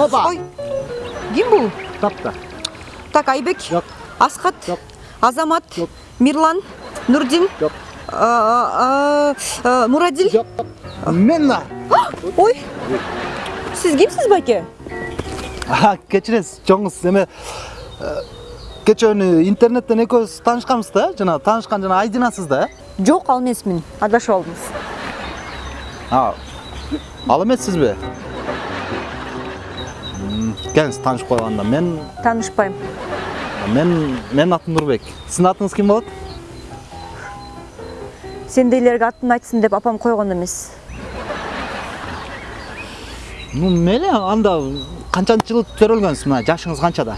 Опа! Ой. Ким бул? Тапта. Так, Айбек. Жок. Асхат. Жок. Азамат. Жок. Мирлан. Нурдин. Жок. Мурадил. Жок. Мен нар. Ой. Сиз кимсиз байке? Кечиресиз, жоңуз эме кече интернеттен экөөбүз таанышканбыз да, жана таанышкан жана Айдинасыз да. э? Жок, ал эмесмин. Адашып алдыңыз. Ал эмессизби? Келиңиз таанышып койганда мен Таанышпайм. мен менин атым Нурбек. Сиздин атыңыз ким болот? Сендейлерге атын айтсын деп апам койгон эмес. Ну, мейле, анда канчанчы жыл төрөлгөнсүз мына жашыңыз канчада?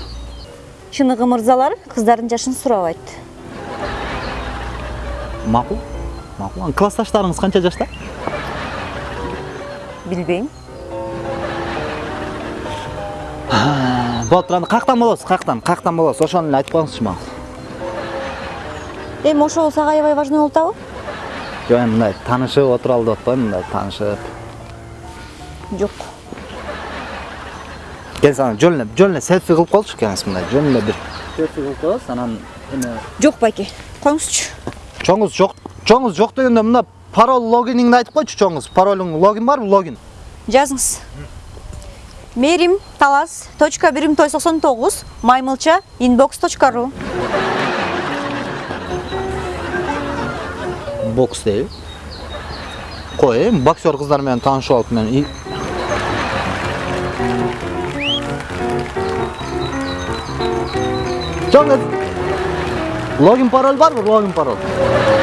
Чыныгы мырзалар кыздардын жашын сурабайт. Макул. Макул. Ан классташтарыңыз канча жашта? Билбейм. Болот, анда каяктан болосуз? Каяктан? Каяктан болосуз? Ошону эле айтып коюңузчу мага. Эми ошол аябай важный болуп атабы? Жок, эми мындай таанышып отуралы деп атпаймынбы, мындай таанышып. Жок. Келиңиз ана жөн эле, жөн эле селфи кылып коелучу келиңиз мындай, жөн эле бир селфи кылып коебуз, анан эме Жок байке. Коюңузчу. чоңуз жок, чоңуз жок дегенде мына пароль логиниңди айтып койчу чоңуз. Паролуң логин барбы, логин? Жазыңыз. Мерим талас точка бирим той соксон тогуз маймылча inbox точка ру. Бокс дейби. Кой, эми боксер кыздар менен таанышып алып мен и- Чоңуз. Логин пароль барбы, логин пароль?